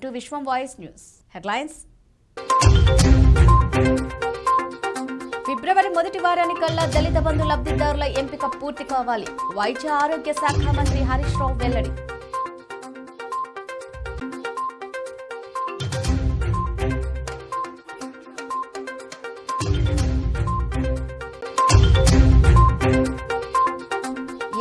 Welcome to Vishwam voice news. Headlines? ఫిబ్రవరి మొదటి వారానికల్లా దళిత బంధు లబ్ధిదారుల ఎంపిక పూర్తి కావాలి. వైద్య ఆరోగ్య శాఖ మంత్రి హరీష్ రావు వెల్లడి.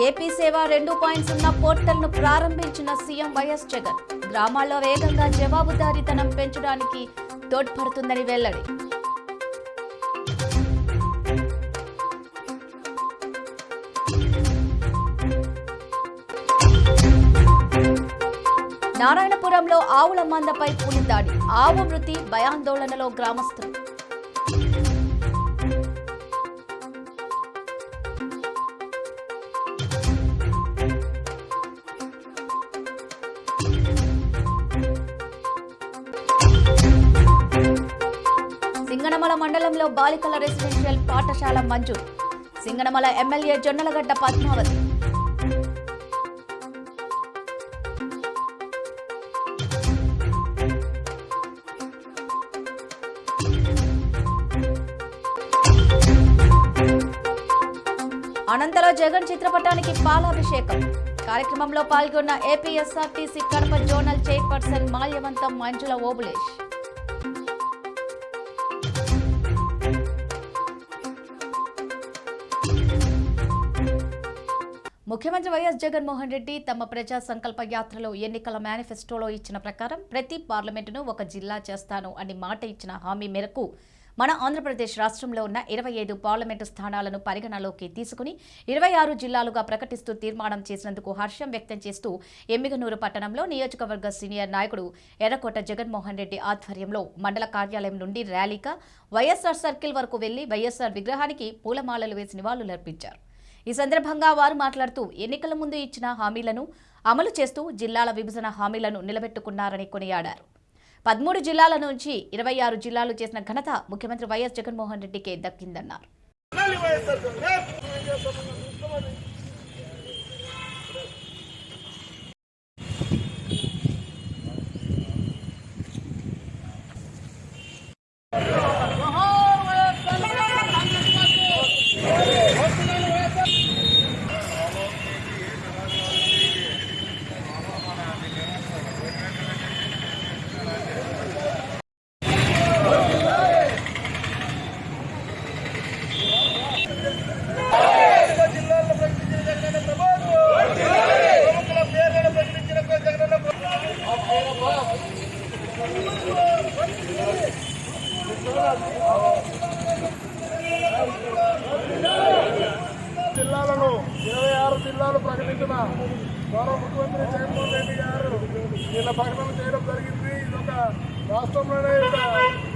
ఏపీ సేవ రెండు పాయింట్ సున్నా పోర్టల్ను ప్రారంభించిన సీఎం వైఎస్ జగన్. గ్రామాల్లో వేగంగా జవాబుదారీతనం పెంచడానికి తోడ్పడుతుందని వెల్లడి. నారాయణపురంలో ఆవుల మందపై పులిదాడి ఆవు మృతి భయాందోళనలో గ్రామస్తులు సింగనమల మండలంలో బాలికల రెసిడెన్షియల్ పాఠశాల మంజూరు. సింగనమల ఎమ్మెల్యే జొన్నలగడ్డ పద్మావతి. అనంతలో జగన్ చిత్రపటానికి పాలాభిషేకం. కార్యక్రమంలో పాల్గొన్న APSRTC Kadapa zonal chairperson Malyavantham Manjula Obulesh. ముఖ్యమంత్రి వైఎస్ జగన్మోహన్ రెడ్డి తమ ప్రజా సంకల్ప యాత్రలో ఎన్నికల మేనిఫెస్టోలో ఇచ్చిన ప్రకారం ప్రతి పార్లమెంటును ఒక జిల్లా చేస్తాను అని మాట ఇచ్చిన హామీ మేరకు మన ఆంధ్రప్రదేశ్ రాష్ట్రంలో ఉన్న ఇరవై ఐదు పార్లమెంటు స్థానాలను పరిగణలోకి తీసుకుని ఇరవై ఆరు జిల్లాలుగా ప్రకటిస్తూ తీర్మానం చేసినందుకు హర్షం వ్యక్తం చేస్తూ ఎమ్మిగనూరు పట్టణంలో నియోజకవర్గ సీనియర్ నాయకుడు ఎర్రకోట జగన్మోహన్ రెడ్డి ఆధ్వర్యంలో మండల కార్యాలయం నుండి ర్యాలీగా వైఎస్ఆర్ సర్కిల్ వరకు వెళ్ళి వైఎస్ఆర్ విగ్రహానికి పూలమాలలు వేసి నివాళులర్పించారు. ఈ సందర్భంగా వారు మాట్లాడుతూ ఎన్నికల ముందు ఇచ్చిన హామీలను అమలు చేస్తూ జిల్లాల విభజన హామీలను నిలబెట్టుకున్నారని కొనియాడారు. పదమూడు జిల్లాల నుంచి ఇరవై ఆరు జిల్లాలు చేసిన ఘనత ముఖ్యమంత్రి వైఎస్ జగన్మోహన్ రెడ్డికే దక్కిందన్నారు జిల్లాల్లో ప్రకటించిన జగనన్న ప్రభుత్వం ప్రముఖుల పేర్లను ప్రకటించిన జగనన్న ప్రభుత్వం జిల్లాలను ఇరవై ఆరు జిల్లాలు ప్రకటించిన గౌరవ ముఖ్యమంత్రి జగన్మోహన్ రెడ్డి గారు నిన్న ప్రకటన చేయడం జరిగింది. ఇదొక రాష్ట్రంలోనే ఒక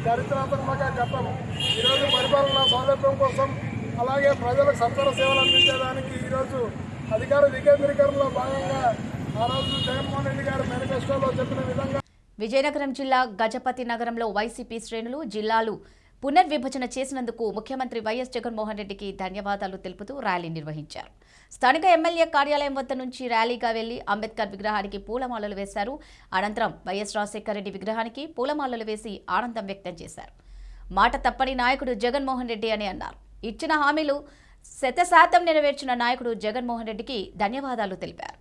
చరిత్రాత్మక ఘట్టం. ఈరోజు పరిపాలన సౌలభ్యం కోసం అలాగే ప్రజలకు సత్వర సేవలు అందించేదానికి ఈరోజు అధికార వికేంద్రీకరణలో భాగంగా ఆ రోజు జగన్మోహన్ రెడ్డి గారు మేనిఫెస్టోలో చెప్పిన విధంగా విజయనగరం జిల్లా గజపతి నగరంలో వైసీపీ శ్రేణులు జిల్లాలు పునర్విభజన చేసినందుకు ముఖ్యమంత్రి వైఎస్ జగన్మోహన్ రెడ్డికి ధన్యవాదాలు తెలుపుతూ ర్యాలీ నిర్వహించారు. స్థానిక ఎమ్మెల్యే కార్యాలయం వద్ద నుంచి ర్యాలీగా వెళ్ళి అంబేద్కర్ విగ్రహానికి పూలమాలలు వేశారు. అనంతరం వైఎస్ రాజశేఖర రెడ్డి విగ్రహానికి పూలమాలలు వేసి ఆనందం వ్యక్తం చేశారు. మాట తప్పని నాయకుడు జగన్మోహన్ రెడ్డి అని అన్నారు. ఇచ్చిన హామీలు శతశాతం నెరవేర్చిన నాయకుడు జగన్మోహన్ రెడ్డికి ధన్యవాదాలు తెలిపారు.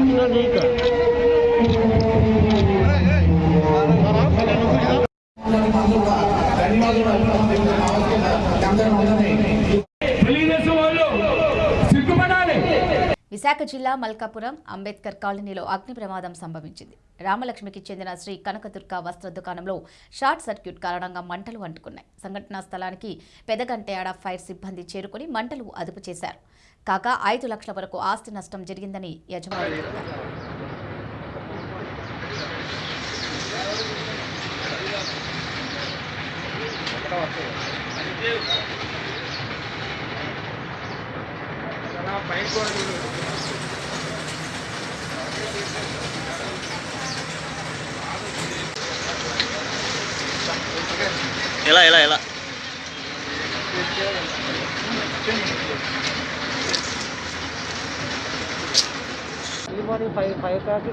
తెలుగుదేశం విశాఖ జిల్లా మల్కాపురం అంబేద్కర్ కాలనీలో అగ్ని ప్రమాదం సంభవించింది. రామలక్ష్మికి చెందిన శ్రీ కనకదుర్గ వస్త్ర దుకాణంలో షార్ట్ సర్క్యూట్ కారణంగా మంటలు అంటుకున్నాయి. సంఘటనా స్థలానికి పెదగంటేడ ఫైర్ సిబ్బంది చేరుకుని మంటలు అదుపు చేశారు. కాగా ఐదు లక్షల వరకు ఆస్తి నష్టం జరిగిందని యజమాని తెలిపారు. ఎలా ఎలా ఎలా? ఎర్లీ మార్నింగ్ ఫైవ్ ఫైవ్ క్లాక్కి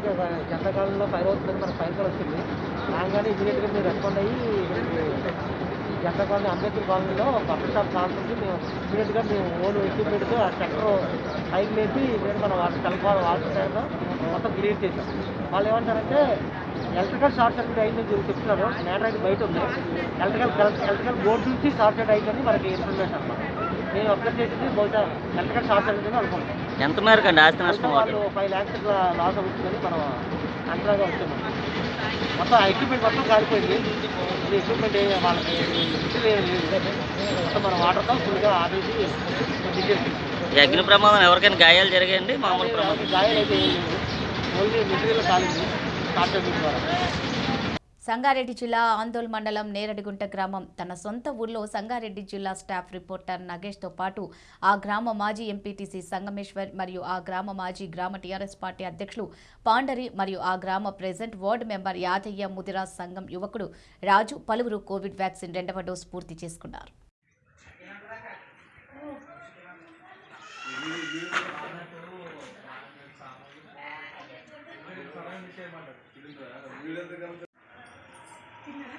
ఎండాకాలంలో ఫైర్ అవుతుంది మనకు ఫైర్ కాల్ వచ్చింది. రాగానే ఇమీడియట్గా మీరు రెస్పాండ్ అయ్యి జనతా కాలనీ అంబేద్కర్ కాలనీలో బట్టల షాప్ కావాల్సింది మేము ఇమీడియట్గా మేము ఓన్ ఎక్విప్మెంట్తో ఆ సెంటర్ పైకి లేపి నేను మన వాటర్ కలపాలి వాటర్ ట్యాంక్ మొత్తం క్లియర్ చేసాం వాళ్ళు ఏమంటారంటే ఎలక్ట్రికల్ షార్ట్ సర్క్యూట్ అయిందని చెప్పి చెప్తున్నారు. నేటర్ అయితే బయట ఉంది. ఎలక్ట్రికల్ ఎలక్ట్రికల్ బోర్డు నుంచి షార్ట్ సర్క్యూట్ అయిందని మనకి ఇన్ఫర్మేషన్ అన్నమాట నేను అబ్జర్వ్ చేసింది బహుశా ఎలక్ట్రికల్ షార్ట్ సర్క్యూట్ అని అనుకుంటున్నాను ఎంత మేరకు అండి ఆస్తి నష్టం వాళ్ళు ఫైవ్ ల్యాక్స్ లాస్ అవుతుందని మనం అంచనాగా వచ్చాము మొత్తం ఆ ఎక్విప్మెంట్ మొత్తం కాలిపోయింది. ఈ ఎక్విప్మెంట్ వాళ్ళకి మొత్తం మన వాటర్తో ఫుల్గా ఆపేసి అగ్ని ప్రమాదం ఎవరికైనా గాయాలు జరిగాయండి? మామూలు ప్రమాదం గాయాలు అయితే ఓన్లీ మెటీరియల్ కాలింది. షార్ట్ సర్క్యూట్ ద్వారా. సంగారెడ్డి జిల్లా ఆందోళ్ మండలం నేరడిగుంట గ్రామం. తన సొంత ఊర్లో సంగారెడ్డి జిల్లా స్టాఫ్ రిపోర్టర్ నగేష్తో పాటు ఆ గ్రామ మాజీ ఎంపీటీసీ సంగమేశ్వర్ మరియు ఆ గ్రామ మాజీ గ్రామ టీఆర్ఎస్ పార్టీ అధ్యక్షులు పాండరి మరియు ఆ గ్రామ president ward member Yadaiah Mudiraj సంఘం యువకుడు రాజు పలువురు కోవిడ్ వ్యాక్సిన్ రెండవ డోస్ పూర్తి చేసుకున్నారు.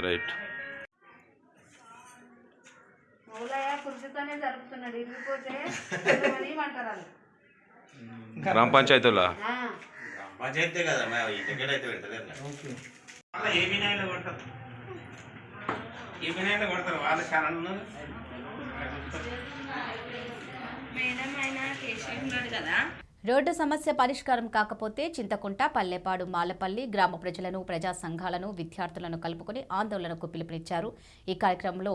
రైట్. గ్రామ పంచాయతీలో? ఆ. పంచాయతీ కదా పెడతలేదు ఏ వినాయలో కొడతారు? ఏ వినాయలో కొడతారు? వాళ్ళ ఛానల్ మేడం ఆయన కేశవ్ ఉన్నాడు కదా. రోడ్డు సమస్య పరిష్కారం కాకపోతే చింతకుంట పల్లెపాడు మాలపల్లి గ్రామ ప్రజలను ప్రజా సంఘాలను విద్యార్థులను కలుపుకుని ఆందోళనకు పిలుపునిచ్చారు. ఈ కార్యక్రమంలో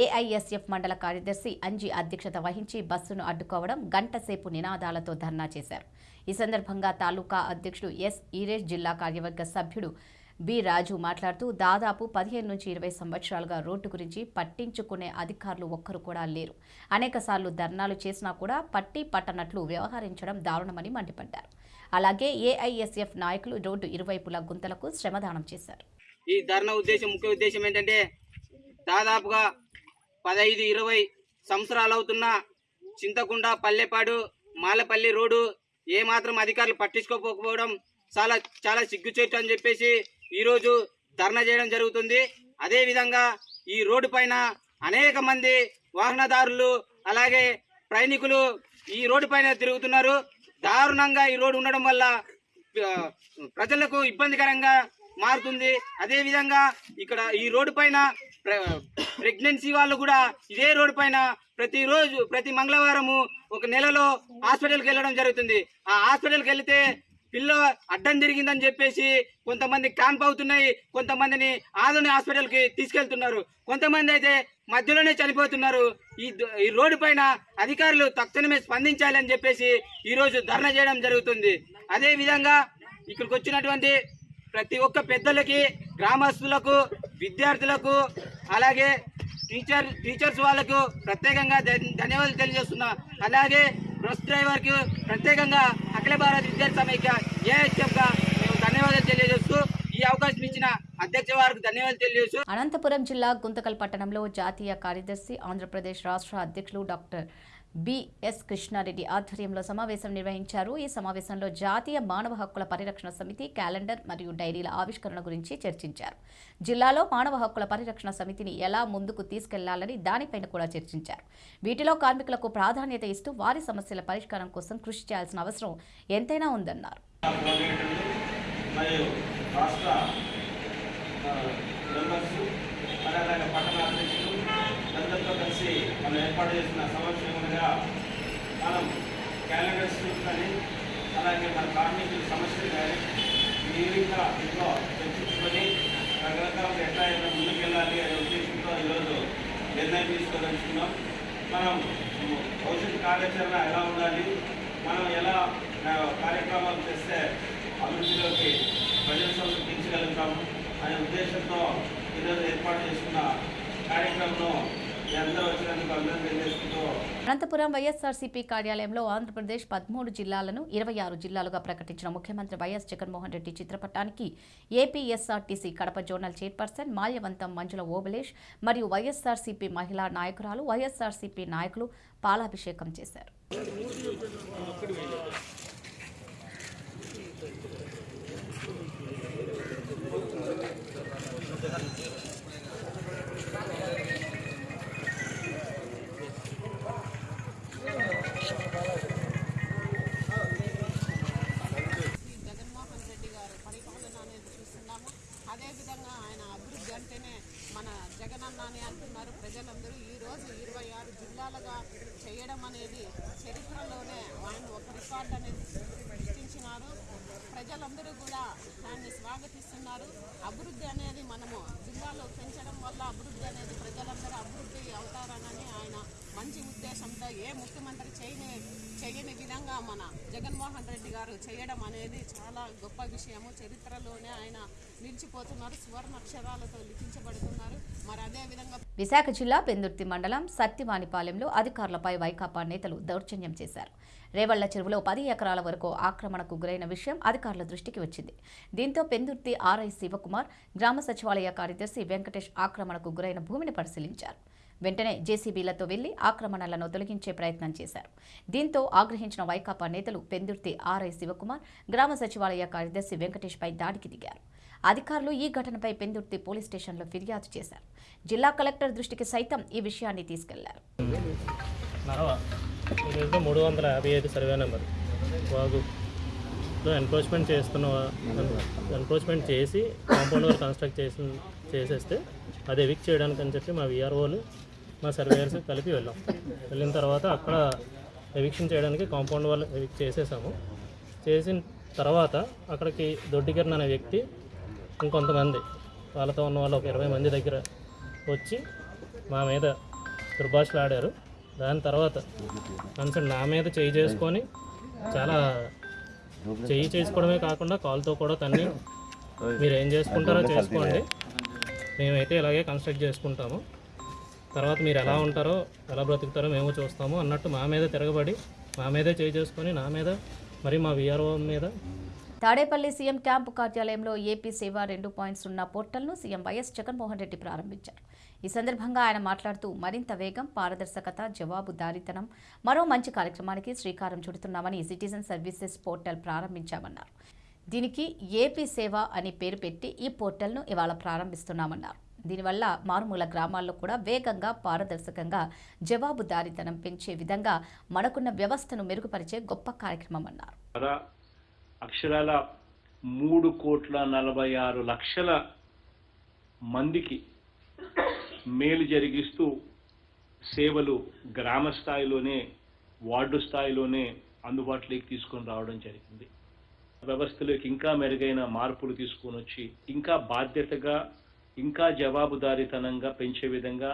ఏఐఎస్ఎఫ్ మండల కార్యదర్శి అంజీ అధ్యక్షత వహించి బస్సును అడ్డుకోవడం గంటసేపు నినాదాలతో ధర్నా చేశారు. ఈ సందర్భంగా తాలూకా అధ్యక్షుడు ఎస్. ఈరేష్ జిల్లా కార్యవర్గ సభ్యుడు బి. రాజు మాట్లాడుతూ దాదాపు పదిహేను నుంచి ఇరవై సంవత్సరాలుగా రోడ్డు గురించి పట్టించుకునే అధికారులు ఒక్కరు కూడా లేరు. అనేకసార్లు ధర్నాలు చేసినా కూడా పట్టి పట్టనట్లు వ్యవహరించడం దారుణమని మండిపడ్డారు. అలాగే ఏఐఎస్ఎఫ్ నాయకులు రోడ్డు ఇరువైపులా గుంతలకు శ్రమదానం చేశారు. ఈ ధర్నా ఉద్దేశం ముఖ్య ఉద్దేశం ఏంటంటే దాదాపుగా పదహైదు ఇరవై సంవత్సరాలు అవుతున్న చింతకుండ పల్లెపాడు మాలపల్లి రోడ్డు ఏమాత్రం అధికారులు పట్టించుకోకపోవడం చాలా చాలా సిగ్గుచేటు అని చెప్పేసి ఈరోజు ధర్నా చేయడం జరుగుతుంది. అదేవిధంగా ఈ రోడ్డు పైన అనేక మంది వాహనదారులు అలాగే ప్రయాణికులు ఈ రోడ్డు పైన తిరుగుతున్నారు. దారుణంగా ఈ రోడ్డు ఉండడం వల్ల ప్రజలకు ఇబ్బందికరంగా మారుతుంది. అదేవిధంగా ఇక్కడ ఈ రోడ్డు పైన ప్రెగ్నెన్సీ వాళ్ళు కూడా ఇదే రోడ్డు పైన ప్రతిరోజు ప్రతి మంగళవారము ఒక నెలలో హాస్పిటల్కి వెళ్ళడం జరుగుతుంది. ఆ హాస్పిటల్కి వెళితే పిల్ల అడ్డం జరిగిందని చెప్పేసి కొంతమంది క్యాంప్ అవుతున్నాయి కొంతమందిని ఆదోని హాస్పిటల్కి తీసుకెళ్తున్నారు. కొంతమంది అయితే మధ్యలోనే చనిపోతున్నారు. ఈ ఈ రోడ్డు పైన అధికారులు తక్షణమే స్పందించాలి అని చెప్పేసి ఈరోజు ధర్నా చేయడం జరుగుతుంది. అదేవిధంగా ఇక్కడికి వచ్చినటువంటి ప్రతి ఒక్క పెద్దలకి గ్రామస్తులకు విద్యార్థులకు అలాగే టీచర్ టీచర్స్ వాళ్ళకు ప్రత్యేకంగా ధన్యవాదాలు తెలియజేస్తున్నా. అలాగే బస్ డ్రైవర్కి ప్రత్యేకంగా అఖిల భారత విద్యార్థి సమైక్య ఏహెచ్ఎఫ్గా మేము ధన్యవాదాలు తెలియజేస్తూ ఈ అవకాశం ఇచ్చిన అధ్యక్ష వారికి ధన్యవాదాలు తెలియజేస్తూ అనంతపురం జిల్లా గుంతకల్ పట్టణంలో జాతీయ కార్యదర్శి ఆంధ్రప్రదేశ్ రాష్ట్ర అధ్యక్షులు డాక్టర్ బిఎస్ కృష్ణారెడ్డి ఆధ్వర్యంలో సమావేశం నిర్వహించారు. ఈ సమావేశంలో జాతీయ మానవ హక్కుల పరిరక్షణ సమితి క్యాలెండర్ మరియు డైరీల ఆవిష్కరణ గురించి చర్చించారు. జిల్లాలో మానవ హక్కుల పరిరక్షణ సమితిని ఎలా ముందుకు తీసుకెళ్ళాలని దానిపైన కూడా చర్చించారు. వీటిలో కార్మికులకు ప్రాధాన్యత ఇస్తూ వారి సమస్యల పరిష్కారం కోసం కృషి చేయాల్సిన అవసరం ఎంతైనా ఉందన్నారు. అలాగే పట్టణ అధ్యక్షులు అందరితో కలిసి మనం ఏర్పాటు చేసిన విధంగా మనం క్యాలెండర్స్ కానీ అలాగే మన కార్మికుల సమస్యలు కానీ తీవ్రంగా ఇంట్లో చర్చించుకొని రకరకాలుగా ఎట్లా అయినా ముందుకెళ్ళాలి అనే ఉద్దేశంతో ఈరోజు నిర్ణయం తీసుకోదలుచుకున్నాం. మనం భవిష్యత్ కార్యాచరణ ఎలా ఉండాలి మనం ఎలా కార్యక్రమాలు చేస్తే అభివృద్ధిలోకి ప్రజల సమర్పించగలుగుతాము అనే ఉద్దేశంతో ఈరోజు ఏర్పాటు చేసుకున్న కార్యక్రమంలో అనంతపురం వైఎస్ఆర్సీపీ కార్యాలయంలో ఆంధ్రప్రదేశ్ పదమూడు జిల్లాలను ఇరవై ఆరు జిల్లాలుగా ప్రకటించిన ముఖ్యమంత్రి వైఎస్ జగన్మోహన్ రెడ్డి చిత్రపటానికి APSRTC Kadapa zonal chairperson Malyavantham Manjula Obulesh మరియు వైఎస్ఆర్సీపీ మహిళా నాయకురాలు వైఎస్ఆర్సీపీ నాయకులు పాలాభిషేకం చేశారు. ప్రజలందరూ ఈరోజు ఇరవై ఆరు జిల్లాలుగా చేయడం అనేది చరిత్రలోనే ఆయన ఒక రికార్డ్ అనేది సృష్టించినారు. ప్రజలందరూ కూడా దాన్ని స్వాగతిస్తున్నారు. అభివృద్ధి అనేది మనము జిల్లాలో పెంచడం వల్ల అభివృద్ధి అనేది ప్రజలందరూ అభివృద్ధి అవుతారనని ఆయన మంచి ఉద్దేశంతో ఏ ముఖ్యమంత్రి చేయని చేయని విధంగా మన జగన్మోహన్ రెడ్డి గారు చేయడం అనేది చాలా గొప్ప విషయము. చరిత్రలోనే ఆయన నిలిచిపోతున్నారు. సువర్ణాక్షరాలతో లిఖించబడుతున్నారు. విశాఖ జిల్లా పెందుర్తి మండలం సత్తివాణిపాలెంలో అధికారులపై వైకాపా నేతలు దౌర్జన్యం చేశారు. రేవళ్ళ చెరువులో పది ఎకరాల వరకు ఆక్రమణకు గురైన విషయం అధికారుల దృష్టికి వచ్చింది. దీంతో పెందుర్తి ఆర్ఐ శివకుమార్ గ్రామ సచివాలయ కార్యదర్శి వెంకటేష్ ఆక్రమణకు గురైన భూమిని పరిశీలించారు. వెంటనే జేసీబీలతో వెళ్ళి ఆక్రమణలను తొలగించే ప్రయత్నం చేశారు. దీంతో ఆగ్రహించిన వైకాపా నేతలు పెందుర్తి ఆర్ఐ శివకుమార్ గ్రామ సచివాలయ కార్యదర్శి వెంకటేష్పై దాడికి దిగారు. అధికారులు ఈ ఘటనపై పెందుర్తి పోలీస్ స్టేషన్లో ఫిర్యాదు చేశారు. జిల్లా కలెక్టర్ దృష్టికి సైతం ఈ విషయాన్ని తీసుకెళ్ళారు. మూడు వందల యాభై ఐదు సర్వే నెంబర్. ఎన్క్రోచ్మెంట్ చేస్తున్న ఎన్క్రోచ్మెంట్ చేసి కాంపౌండ్ వాల్ కన్స్ట్రక్ట్ చేసి చేసేస్తే అది ఎవిక్ చేయడానికి అని చెప్పి మా విఆర్ఓలు మా సర్వేయర్స్ కలిపి వెళ్ళాం. వెళ్ళిన తర్వాత అక్కడ ఎవిక్షన్ చేయడానికి కాంపౌండ్ వాల్ ఎవిక్ చేసేసాము. చేసిన తర్వాత అక్కడికి దొడ్డికిరణ్ అనే వ్యక్తి ఇంకొంతమంది వాళ్ళతో ఉన్న వాళ్ళు ఒక ఇరవై మంది దగ్గర వచ్చి మా మీద దుర్భాషలు ఆడారు. దాని తర్వాత కన్సర్న్ నా మీద చేయి చేసుకొని చాలా చేయి చేసుకోవడమే కాకుండా కాల్తో కూడా తన్ని మీరు ఏం చేసుకుంటారో చేసుకోండి. మేమైతే ఇలాగే కన్స్ట్రక్ట్ చేసుకుంటాము. తర్వాత మీరు ఎలా ఉంటారో ఎలా బ్రతుకుతారో మేము చూస్తాము అన్నట్టు మా మీద తిరగబడి మా మీదే చేయి చేసుకొని నా మీద మరి మా విఆర్ఓ మీద. తాడేపల్లి సీఎం క్యాంపు కార్యాలయంలో ఏపీ సేవ రెండు పాయింట్ సున్నా పోర్టల్ను సీఎం వైఎస్ జగన్మోహన్ రెడ్డి ప్రారంభించారు. ఈ సందర్భంగా ఆయన మాట్లాడుతూ మరింత వేగం పారదర్శకత జవాబుదారీతనం మరో మంచి కార్యక్రమానికి శ్రీకారం చుడుతున్నామని సిటిజన్ సర్వీసెస్ పోర్టల్ ప్రారంభించామన్నారు. దీనికి ఏపీ సేవ అని పేరు పెట్టి ఈ పోర్టల్ను ఇవాళ ప్రారంభిస్తున్నామన్నారు. దీనివల్ల మారుమూల గ్రామాల్లో కూడా వేగంగా పారదర్శకంగా జవాబుదారీతనం పెంచే విధంగా మనకున్న వ్యవస్థను మెరుగుపరిచే గొప్ప కార్యక్రమం అన్నారు. అక్షరాల మూడు కోట్ల నలభై ఆరు లక్షల మందికి మేలు జరిగిస్తూ సేవలు గ్రామ స్థాయిలోనే వార్డు స్థాయిలోనే అందుబాటులోకి తీసుకొని రావడం జరిగింది. వ్యవస్థలోకి ఇంకా మెరుగైన మార్పులు తీసుకొని వచ్చి ఇంకా బాధ్యతగా ఇంకా జవాబుదారీతనంగా పెంచే విధంగా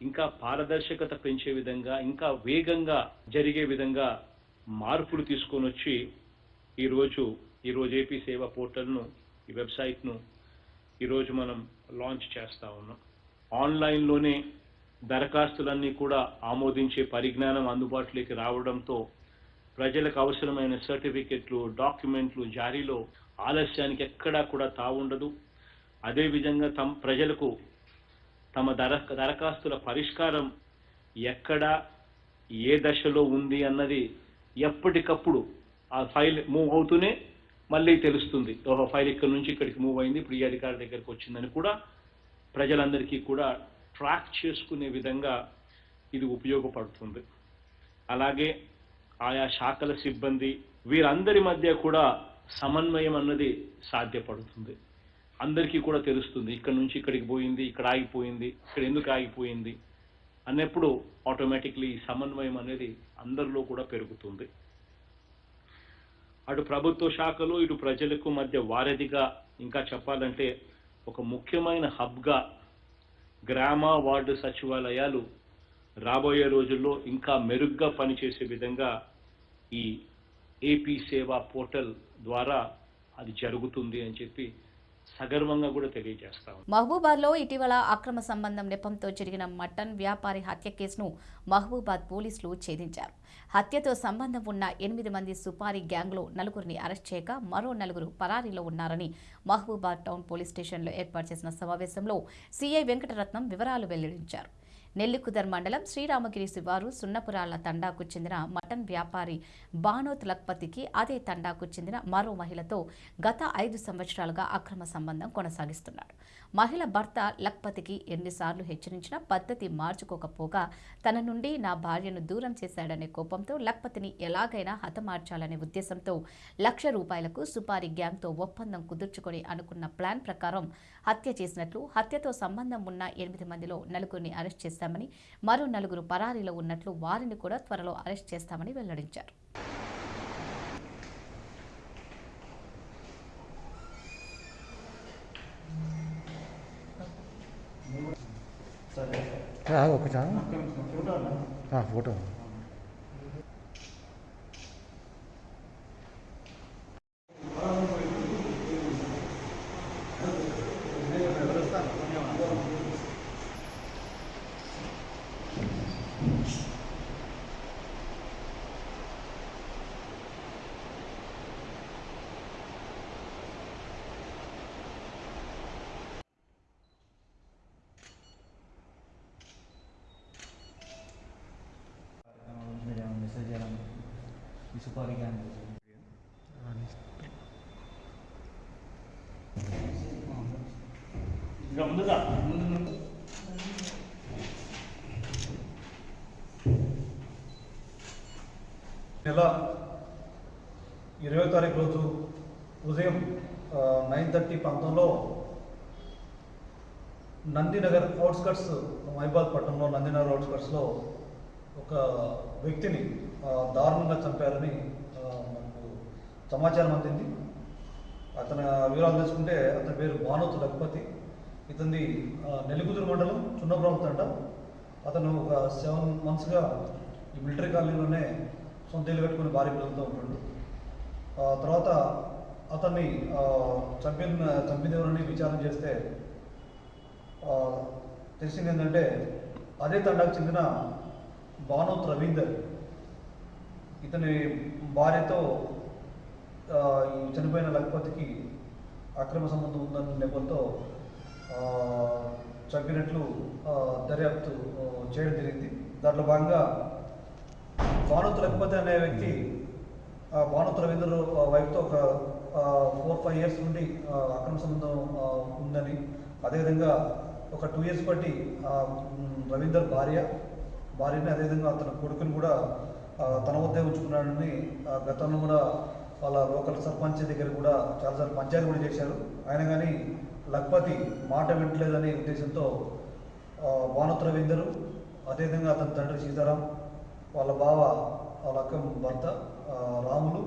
ఇంకా పారదర్శకత పెంచే విధంగా ఇంకా వేగంగా జరిగే విధంగా మార్పులు తీసుకొని వచ్చి ఈరోజు ఈరోజు ఏపీ సేవా పోర్టల్ను ఈ వెబ్సైట్ను ఈరోజు మనం లాంచ్ చేస్తా ఉన్నాం. ఆన్లైన్లోనే దరఖాస్తులన్నీ కూడా ఆమోదించే పరిజ్ఞానం అందుబాటులోకి రావడంతో ప్రజలకు అవసరమైన సర్టిఫికెట్లు డాక్యుమెంట్లు జారీలో ఆలస్యానికి ఎక్కడా కూడా తావుండదు. అదేవిధంగా తమ ప్రజలకు తమ దర దరఖాస్తుల పరిష్కారం ఎక్కడ ఏ దశలో ఉంది అన్నది ఎప్పటికప్పుడు ఆ ఫైల్ మూవ్ అవుతూనే మళ్ళీ తెలుస్తుంది. ఓహో ఫైల్ ఇక్కడ నుంచి ఇక్కడికి మూవ్ అయింది ఇప్పుడు ఈ అధికారి దగ్గరికి వచ్చిందని కూడా ప్రజలందరికీ కూడా ట్రాక్ చేసుకునే విధంగా ఇది ఉపయోగపడుతుంది. అలాగే ఆయా శాఖల సిబ్బంది వీరందరి మధ్య కూడా సమన్వయం అన్నది సాధ్యపడుతుంది. అందరికీ కూడా తెలుస్తుంది. ఇక్కడ నుంచి ఇక్కడికి పోయింది ఇక్కడ ఆగిపోయింది ఇక్కడ ఎందుకు ఆగిపోయింది అన్నప్పుడు ఆటోమేటిక్లీ ఈ సమన్వయం అనేది అందరిలో కూడా పెరుగుతుంది. అటు ప్రభుత్వ శాఖలు ఇటు ప్రజలకు మధ్య వారధిగా ఇంకా చెప్పాలంటే ఒక ముఖ్యమైన హబ్గా గ్రామ వార్డు సచివాలయాలు రాబోయే రోజుల్లో ఇంకా మెరుగ్గా పనిచేసే విధంగా ఈ ఏపీ సేవా పోర్టల్ ద్వారా అది జరుగుతుంది అని చెప్పి సగర్వంగా కూడా తెలియజేస్తాం మహబూబాద్లో ఇటీవల అక్రమ సంబంధం నెపంతో జరిగిన మటన్ వ్యాపారి హత్య కేసును మహబూబాద్ పోలీసులు ఛేదించారు. హత్యతో సంబంధం ఉన్న ఎనిమిది మంది సుపారీ గ్యాంగ్లో నలుగురిని అరెస్ట్ చేయక మరో నలుగురు పరారీలో ఉన్నారని మహబూబాద్ టౌన్ పోలీస్ స్టేషన్లో ఏర్పాటు చేసిన సమావేశంలో సీఐ వెంకటరత్నం వివరాలు వెల్లడించారు. నెల్లికుదర్ మండలం శ్రీరామగిరి శివారు సున్నపురాల తండాకు చెందిన మటన్ వ్యాపారి బానోత్ లక్పతికి అదే తండాకు చెందిన మరో మహిళతో గత ఐదు సంవత్సరాలుగా అక్రమ సంబంధం కొనసాగిస్తున్నాడు. మహిళ భర్త లక్పతికి ఎన్నిసార్లు హెచ్చరించినా పద్ధతి మార్చుకోకపోగా తన నుండి నా భార్యను దూరం చేశాడనే కోపంతో లక్పతిని ఎలాగైనా హతమార్చాలనే ఉద్దేశంతో లక్ష రూపాయలకు సుపారీ గ్యాంగ్తో ఒప్పందం కుదుర్చుకొని అనుకున్న ప్లాన్ ప్రకారం హత్య చేసినట్లు హత్యతో సంబంధం ఉన్న ఎనిమిది మందిలో నలుగురిని అరెస్ట్ చేస్తామని మరో నలుగురు పరారీలో ఉన్నట్లు వారిని కూడా త్వరలో అరెస్ట్ చేస్తామని వెల్లడించారు. ఒకసారి. ఫోటో మెసేజ్ చేయడం ఇంకా ముందుగా? నెల ఇరవై తారీఖు రోజు ఉదయం నైన్ థర్టీ ప్రాంతంలో నందినగర్ అవుట్స్కట్స్ మైబాద్ పట్టణంలో నందినగర్ అవుట్స్కట్స్లో ఒక వ్యక్తిని దారుణంగా చంపారని మనకు సమాచారం అందింది. అతని వివరాలు తెలుసుకుంటే అతని పేరు భానోత్ లక్పతి ఇతని నెలుగుదురు మండలం చున్నపురం తండ. అతను ఒక సెవెన్ మంత్స్గా ఈ మిలిటరీ కాలనీలోనే సొంత ఇల్లు కట్టుకుని భార్య పిల్లలతో ఉంటాడు. తర్వాత అతన్ని చంపిన చంపిన ఎవరని విచారణ చేస్తే తెలిసింది ఏంటంటే అదే తండాకు చెందిన భానోత్ రవీందర్ ఇతని భార్యతో ఈ చనిపోయిన లఖపతికి అక్రమ సంబంధం ఉందన్న నెపంతో చంపినట్లు దర్యాప్తు చేయడం జరిగింది. దాంట్లో భాగంగా భానుత్ లక్పతి అనే వ్యక్తి ఆ, భానుత్ రవీందర్ వైఫ్తో ఒక ఫోర్ ఫైవ్ ఇయర్స్ నుండి అక్రమ సంబంధం ఉందని. అదేవిధంగా ఒక టూ ఇయర్స్ బట్టి రవీందర్ భార్య భార్యని అదేవిధంగా అతని కొడుకుని కూడా తన వద్దే ఉంచుకున్నాడని ఆ, గతంలో కూడా వాళ్ళ లోకల్ సర్పంచ్ దగ్గర కూడా చాలాసార్లు పంచాయతీ కూడా చేశారు. ఆయన కానీ లక్పతి మాట వింటలేదనే ఉద్దేశంతో ఆ, రవీందరు అదేవిధంగా అతని తండ్రి సీతారాం వాళ్ళ బావ వాళ్ళ అక్క భర్త రాములు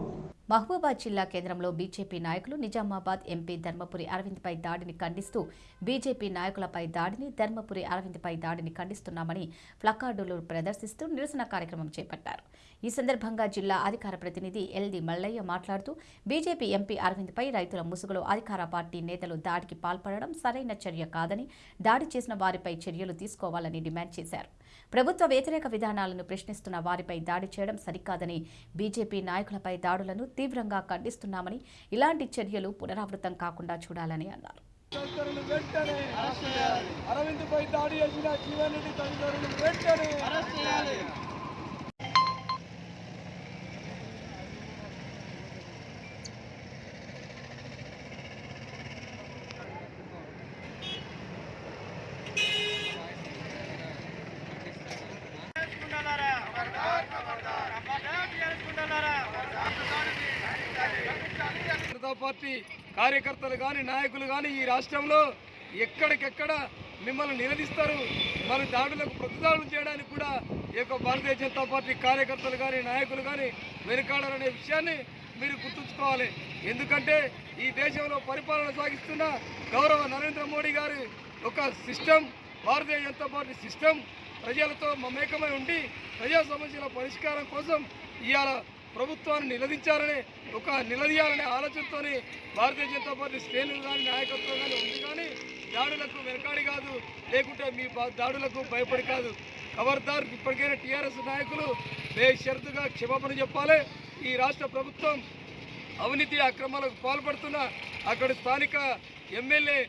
మహబూబాద్ జిల్లా కేంద్రంలో బీజేపీ నాయకులు నిజామాబాద్ ఎంపీ ధర్మపురి అరవింద్పై దాడిని ఖండిస్తూ బీజేపీ నాయకులపై దాడిని ధర్మపురి అరవింద్పై దాడిని ఖండిస్తున్నామని ప్లకార్డులు ప్రదర్శిస్తూ నిరసన కార్యక్రమం చేపట్టారు. ఈ సందర్భంగా జిల్లా అధికార ప్రతినిధి ఎల్ది మల్లయ్య మాట్లాడుతూ బీజేపీ ఎంపీ అరవింద్పై రైతుల ముసుగులో అధికార పార్టీ నేతలు దాడికి పాల్పడడం సరైన చర్య కాదని దాడి చేసిన వారిపై చర్యలు తీసుకోవాలని డిమాండ్ చేశారు. ప్రభుత్వ వ్యతిరేక విధానాలను ప్రశ్నిస్తున్న వారిపై దాడి చేయడం సరికాదని బీజేపీ నాయకులపై దాడులను తీవ్రంగా ఖండిస్తున్నామని ఇలాంటి చర్యలు పునరావృతం కాకుండా చూడాలని అన్నారు. అరవింద్ పై దాడి చేసిన జీవన్ రెడ్డి తదితరులు వెంటనే కార్యకర్తలు కానీ నాయకులు కానీ ఈ రాష్ట్రంలో ఎక్కడికెక్కడ మిమ్మల్ని నిలదీస్తారు. మన దాడులకు ప్రతిదాడులు చేయడానికి కూడా ఈ యొక్క భారతీయ జనతా పార్టీ కార్యకర్తలు కానీ నాయకులు కానీ వెనుకాడాలనే విషయాన్ని మీరు గుర్తుంచుకోవాలి. ఎందుకంటే ఈ దేశంలో పరిపాలన సాగిస్తున్న గౌరవ నరేంద్ర మోడీ గారి ఒక system Bharatiya Janata party system ప్రజలతో మమేకమై ఉండి ప్రజా సమస్యల పరిష్కారం కోసం ఇవాళ ప్రభుత్వాన్ని నిలదించాలనే ఒక నిలదీయాలనే ఆలోచనతోనే భారతీయ జనతా పార్టీ శ్రేణులు కానీ నాయకత్వం కానీ ఉంది కానీ దాడులకు వెనకాడి కాదు. లేకుంటే మీ దాడులకు భయపడి కాదు. ఖబర్దార్ ఇప్పటికైనా టీఆర్ఎస్ నాయకులు బేషరతుగా క్షమాపణ చెప్పాలి. ఈ రాష్ట్ర ప్రభుత్వం అవినీతి అక్రమాలకు పాల్పడుతున్న అక్కడ స్థానిక ఎమ్మెల్యే